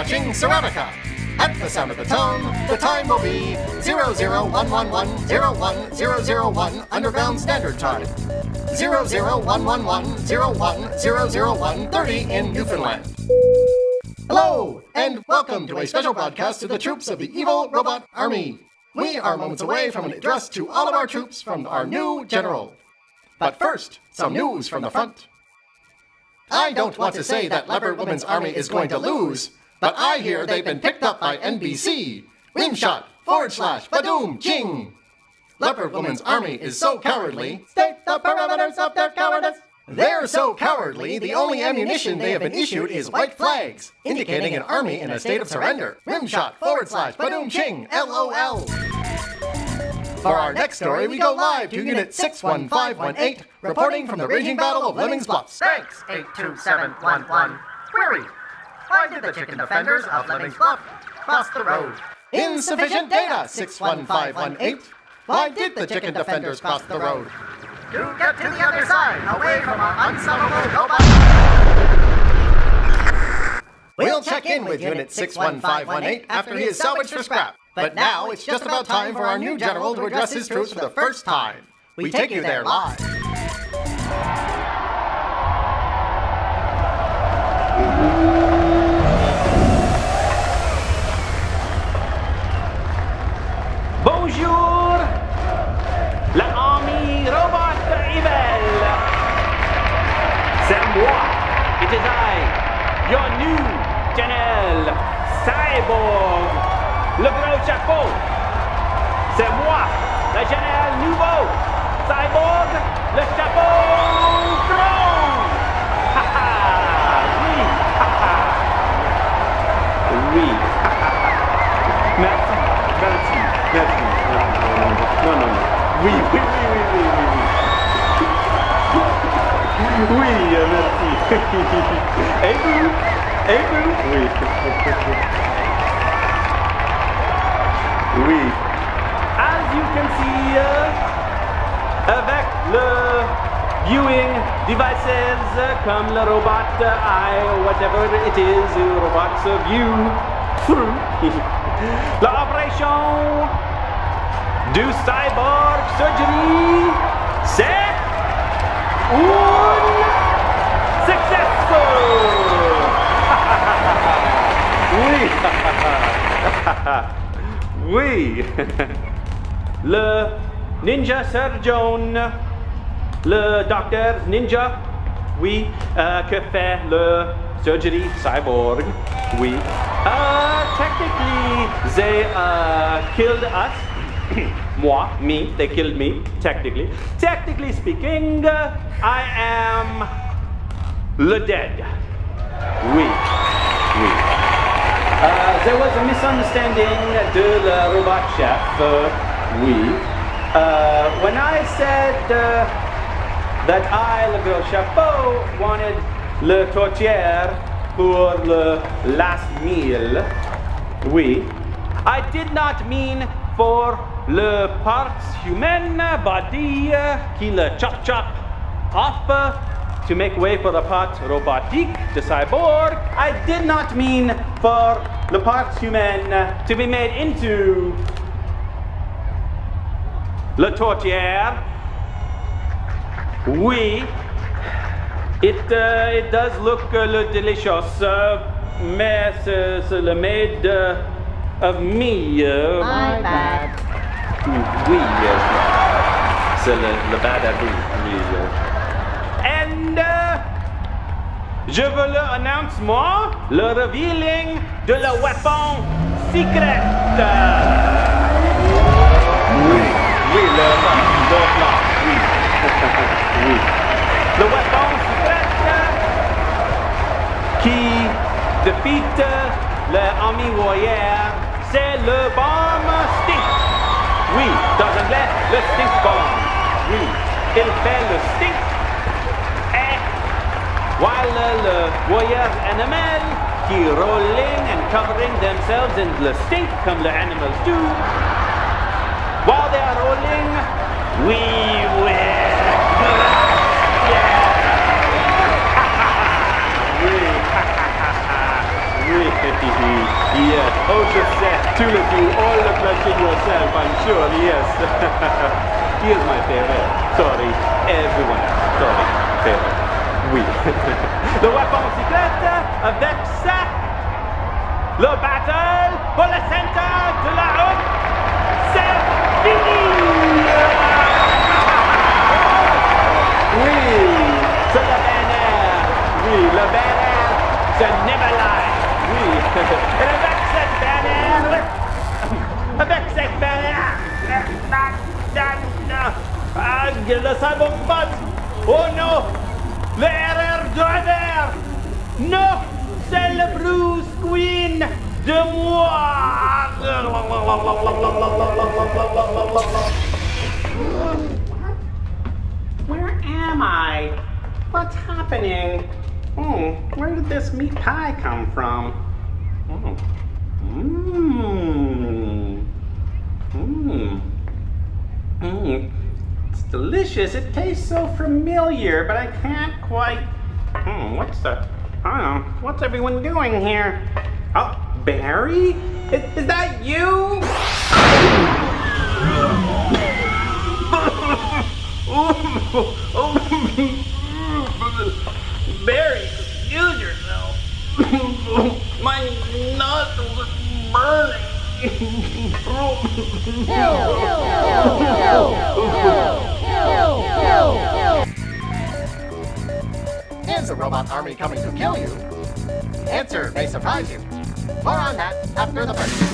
watching Ceramica. At the sound of the tone, the time will be 00111010001 Underground Standard Time. 0011101000130 in Newfoundland. Hello, and welcome to a special broadcast to the troops of the Evil Robot Army. We are moments away from an address to all of our troops from our new general. But first, some news from the front. I don't want to say that Leopard Woman's army is going to lose, but I hear they've been picked up by NBC. Rimshot, forward slash, badoom, ching. Leopard Woman's army is so cowardly. State the parameters of their cowardice. They're so cowardly, the only ammunition they have been issued is white flags, indicating an army in a state of surrender. Rimshot, forward slash, badoom, ching, LOL. For our next story, we go live to Unit 61518, reporting from the raging battle of Lemmings Bluffs. Thanks, 82711. Query. Why did the chicken defenders of Lemmings Bluff cross the road? Insufficient data, 61518. Why did the chicken defenders cross the road? To get to the other side, away from our unsolvable robot. We'll check in with Unit 61518 after he is salvaged for scrap. But now it's just about time for our new general to address his troops for the first time. We take you there live. Cyborg, le gros chapeau. C'est moi, le général nouveau, cyborg, le chapeau ha, oui. Oui. Merci, merci, merci. Non, non, non. Oui, oui, oui, oui, oui, oui. Oui, oui merci. Et vous? Oui. Oui. As you can see, uh, avec le viewing devices comme le robot eye or whatever it is, robots view through l'opération du cyborg surgery, c'est un success! oui! oui! le ninja surgeon, le docteur ninja, oui, euh, que fait le surgery cyborg, oui. Uh, technically, they uh, killed us. Moi, me, they killed me, technically. Technically speaking, I am le dead. Oui, oui. Uh, there was a misunderstanding de la robot chef, uh, oui. Uh, when I said uh, that I, le gros chapeau, wanted le tourtière pour le last meal, oui, I did not mean for le parts humaine body uh, qui le chop chop off uh, to make way for the part robotique de cyborg. I did not mean for the part humaine uh, to be made into le tourtière. Oui, it, uh, it does look uh, le delicious, uh, mais c'est c'est le made uh, of me. uh, My bad. oui, yes. C'est le, le bad à vous. Je veux le announcement, le revealing de la weapon secret. Oui, oui, le le plan, oui. oui. Le weapon secret qui défite l'armée warrior, c'est le bombe stink. Oui, dans anglais, le stink bomb. Oui, il fait le stink. While le warrior animal qui rolling and covering themselves in the stink come the animals do, while they are rolling, we will. Yeah. oui, oui. Tulip, you all it yourself, I'm sure, yes. Here's my favorite. Sorry, everyone. Sorry, favorite. Oui. le weapon secret avec ça. Le battle pour le centre de la route. C'est fini! Oui, c'est le banner. Oui, le banner, c'est Neverline. Oui, et avec cette banner, avec cette banner, ah, le cyberbot. Oh non, le RR driver. Non, c'est le Bruce Queen de moi. Where am I? What's happening? Hmm, where did this meat pie come from? Mmm. Mmm. Mmm. It's delicious. It tastes so familiar, but I can't quite. Hmm, what's the. I don't know. What's everyone doing here? Oh, Barry? Is, is that you? Barry, excuse yourself. My nostrils are Is the robot army coming to kill you? Answer may surprise you. More on that after the break.